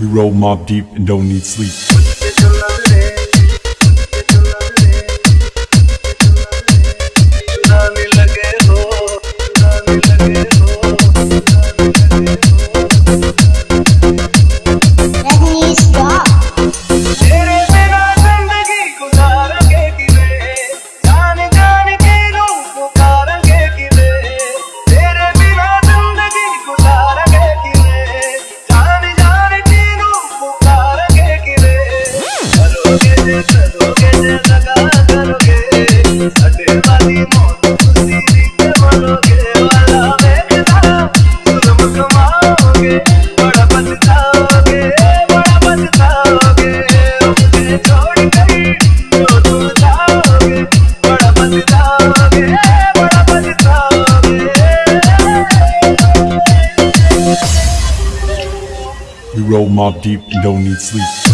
We roll mob deep and don't need sleep. Roll mob deep don't need sleep.